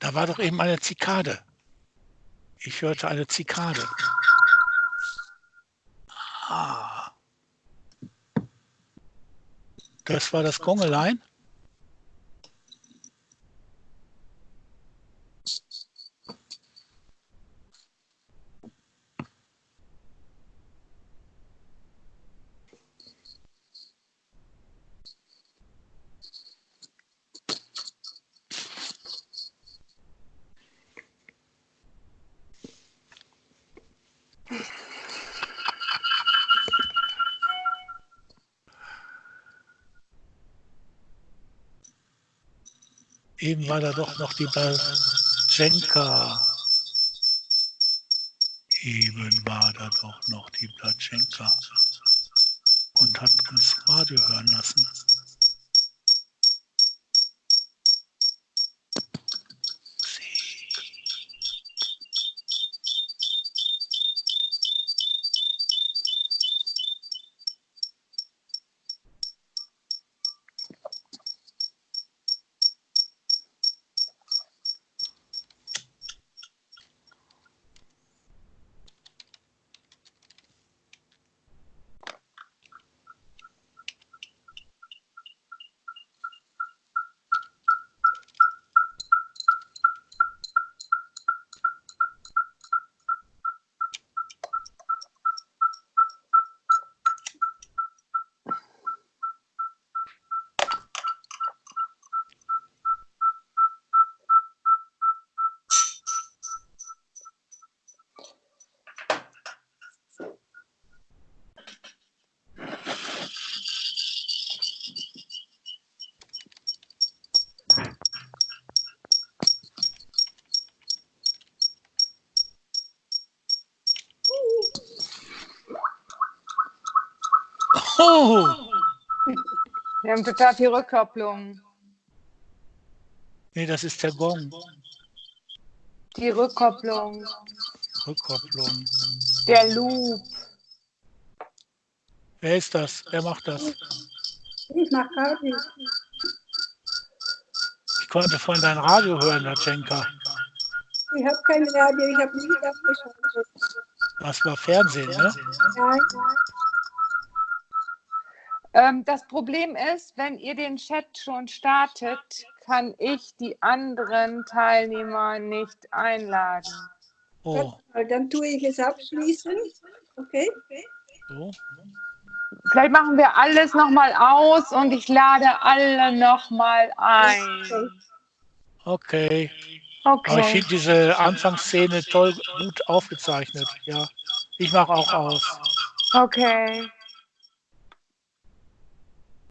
Da war doch eben eine Zikade. Ich hörte eine Zikade. Ah. Das war das Gongelein? Eben war da doch noch die Blatschenka. Eben war da doch noch die Blatschenka und hat uns Radio hören lassen. Oh! Wir haben total viel Rückkopplung. Nee, das ist der Gong. Die Rückkopplung, Rückkopplung. der Loop. Wer ist das? Wer macht das? Ich mach Radio. Ich konnte vorhin dein Radio hören, Latschenka. Ich habe kein Radio, ich habe nie abgeschaltet. Das war Fernsehen, ne? Nein, Ähm, das Problem ist, wenn ihr den Chat schon startet, kann ich die anderen Teilnehmer nicht einladen. Oh. Dann tue ich es abschließen. Okay? so. Vielleicht machen wir alles nochmal aus und ich lade alle nochmal ein. Okay. Aber ich Okay. finde diese Anfangsszene toll gut aufgezeichnet. Ja, ich mache auch aus. Okay.